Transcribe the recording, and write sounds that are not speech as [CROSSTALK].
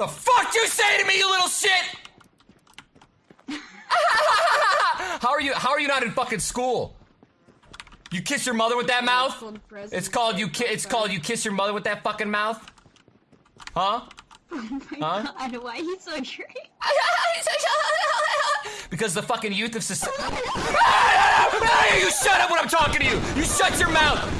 The fuck you say to me, you little shit? [LAUGHS] how are you? How are you not in fucking school? You kiss your mother with that mouth? It's called you. It's called you kiss your mother with that fucking mouth. Huh? Oh my Huh? god, why are you so drunk? [LAUGHS] Because the fucking youth of society. [LAUGHS] you shut up when I'm talking to you. You shut your mouth.